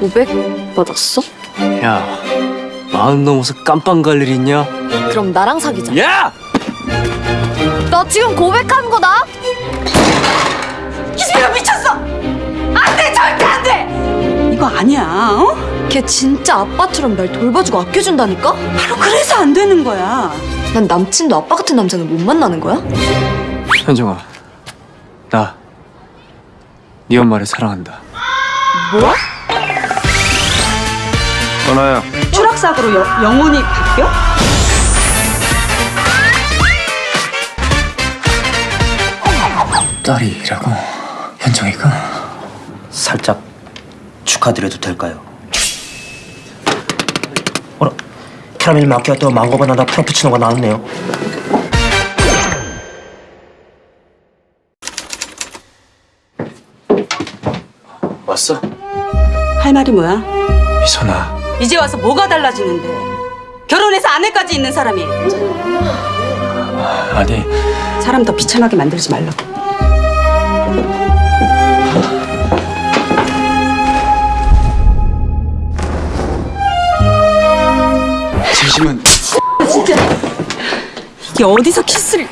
500 받았어? 야, 마흔 넘어서 깜빵 갈 일 있냐? 그럼 나랑 사귀자. 야! 너 지금 고백하는 거다? 기집애가 미쳤어! 안 돼! 절대 안 돼! 이거 아니야, 어? 걔 진짜 아빠처럼 날 돌봐주고 아껴준다니까? 바로 그래서 안 되는 거야. 난 남친도 아빠 같은 남자는 못 만나는 거야? 현정아, 나 네 엄마를 사랑한다. 뭐? 전화야. 추락사고로 여- 영혼이 바뀌어? 딸이라고 현정이가? 살짝 축하드려도 될까요? 어라, 캐러멜 마키아토 망고 바나나 프라푸치노가 나왔네요. 왔어? 할 말이 뭐야? 미선아, 이제 와서 뭐가 달라지는데? 결혼해서 아내까지 있는 사람이 아니 사람 더 비참하게 만들지 말라고. 진심은 이게 어디서 키스를...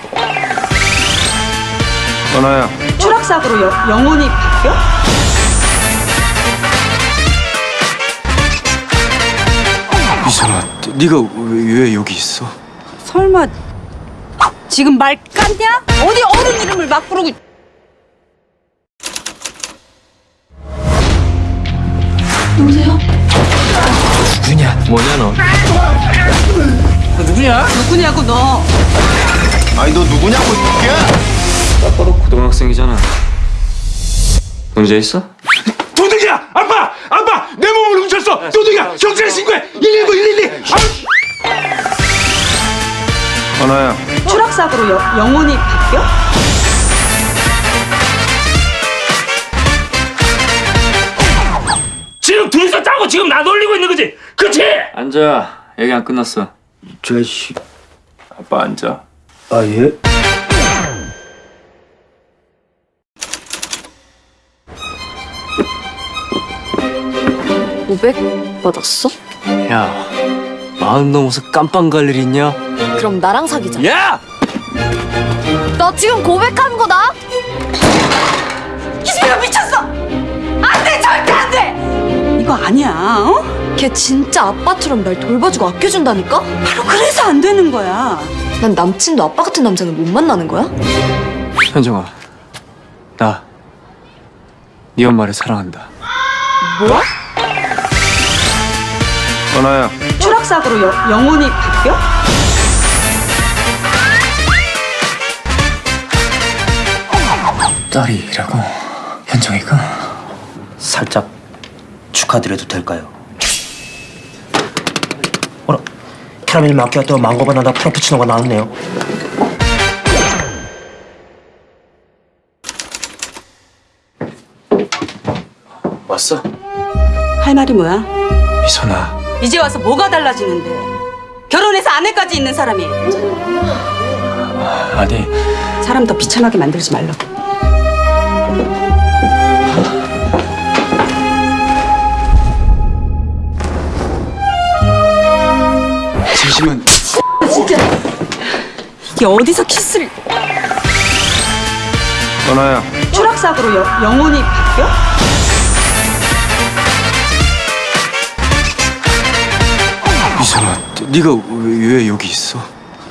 전화야. 추락사고로 여- 영혼이 바뀌어? 네가 왜, 왜 여기 있어? 설마 지금 말 깠냐? 어디 어른 이름을 막 부르고 누구냐? 뭐냐 너? 너 누구냐? 누구냐고 너 아니 너 누구냐고 이게? 아빠도 고등학생이잖아. 문제 있어? 도둑이야! 아빠! 아빠! 훔쳤어! 도둑이야! 경찰에 신고해! 119 112! 전화야. 추락사고로 여- 영혼이 바뀌어? 지금 둘이서 짜고 지금 나 놀리고 있는 거지? 그치? 앉아. 얘기 안 끝났어. 자식. 아빠 앉아. 아, 예? 오백 받았어? 야, 마흔 넘어서 깜빵 갈 일 있냐? 그럼 나랑 사귀자. 야! 너 지금 고백하는 거다? 기집애가 미쳤어! 안 돼! 절대 안 돼! 이거 아니야, 어? 걔 진짜 아빠처럼 날 돌봐주고 아껴준다니까? 바로 그래서 안 되는 거야. 난 남친도 아빠 같은 남자는 못 만나는 거야? 현정아, 나 네 엄마를 사랑한다. 뭐? 전화야. 추락사고로 여- 영혼이 바뀌어? 딸이라고 현정이가? 살짝 축하드려도 될까요? 어라, 캐러멜 마키아토 망고 바나나 프라푸치노가 나왔네요. 왔어? 할 말이 뭐야? 미선아, 이제 와서 뭐가 달라지는데? 결혼해서 아내까지 있는 사람이 아니 사람 더 비참하게 만들지 말라고. 진심은 이게 어디서 키스를... 전화야. 추락사고로 여- 영혼이 바뀌어? 미선아, 네가 왜, 왜 여기 있어?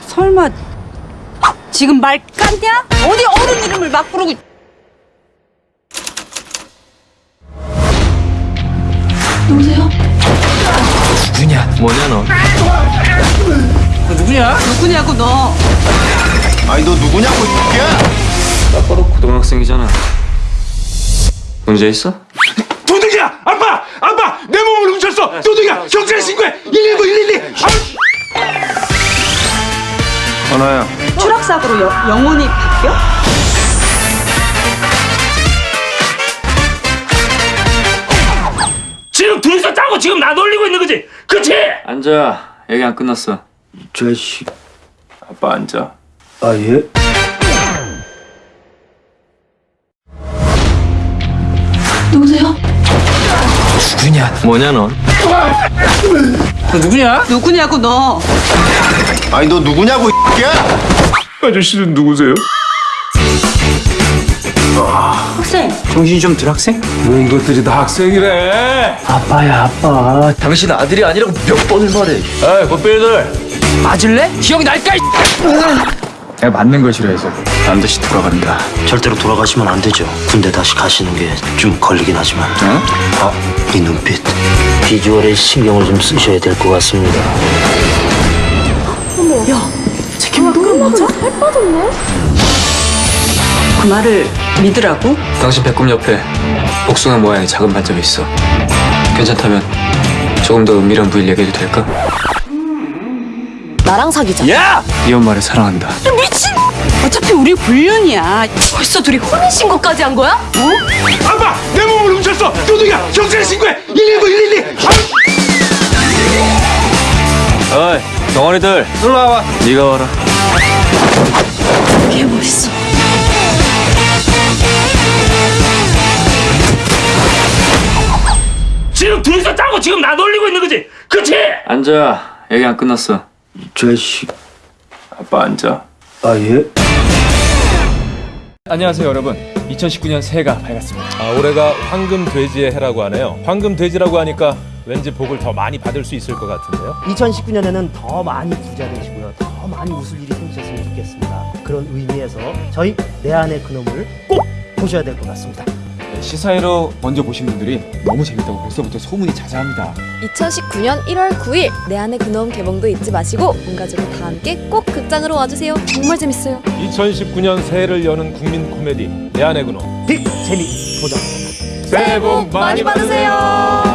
설마 지금 말 깠냐? 어디 어른 이름을 막 부르고 누구냐? 뭐냐 너? 너 누구냐? 누구냐고 너 아니 너 누구냐고 이게? 아빠도 고등학생이잖아. 문제 있어? 도둑이야! 아빠! 아빠! 내 몸을 훔쳤어! 도둑이야! 경찰에 신고해! 119 112! 전화야. 추락사고로 여- 영혼이 바뀌어? 지금 둘이서 짜고 지금 나 놀리고 있는 거지? 그치? 앉아. 얘기 안 끝났어. 자식. 아빠 앉아. 아, 예? 누구냐? 뭐냐 넌? 너 누구냐? 누구냐고 너 아니 너 누구냐고 이야 아저씨는 누구세요? 학생 정신이 좀 들 학생? 모은 것들이 다 학생이래 아빠야 아빠. 당신 아들이 아니라고 몇 번을 말해. 에이 potbil들 맞을래? 기억이 날까? 이 내가 맞는 걸 싫어해서 반드시 돌아간다. 절대로 돌아가시면 안 되죠. 군대 다시 가시는 게 좀 걸리긴 하지만. 어? 아, 이 눈빛. 비주얼에 신경을 좀 쓰셔야 될 것 같습니다. 그 말을 믿으라고? 당신 배꼽 옆에 복숭아 모양의 작은 반점이 있어. 괜찮다면 조금 더 은밀한 부위를 얘기해도 될까? 나랑 사귀자. 야! 네 엄마를 사랑한다. 미친 어차피 우리 불륜이야 벌써 둘이 혼인 신고까지 한 거야? 아빠 내 몸 을 훔쳤어 도둑이야 경찰에 신고해 119 112 어이, 덩어리들. 일로 와봐. 네가 와라. 개 멋있어. 지금 둘이서 짜고 지금 나 놀리고 있는 거지 그치? 앉아. 얘기 안 끝났어. 자식. 아빠 앉아 아, 예? 안녕하세요 여러분 2019년 새해가 밝았습니다 아, 올해가 황금 돼지의 해라고 하네요 황금 돼지라고 하니까 왠지 복을 더 많이 받을 수 있을 것 같은데요 2019년에는 더 많이 부자 되시고요. 더 많이 웃을 일이 생기셨으면 좋겠습니다. 그런 의미에서 저희 내 안의 그놈을 꼭 보셔야 될 것 같습니다. 네, 시사회로 먼저 보신 분들이 너무 재밌다고 벌써부터 소문이 자자합니다 2019년 1월 9일 내 안의 그놈 개봉도 잊지 마시고 온 가족이 다 함께 꼭 극장으로 와주세요. 정말 재밌어요. 2019년 새해를 여는 국민 코미디 내 안의 그놈 빅 재미 보장. 새해 복 많이 받으세요.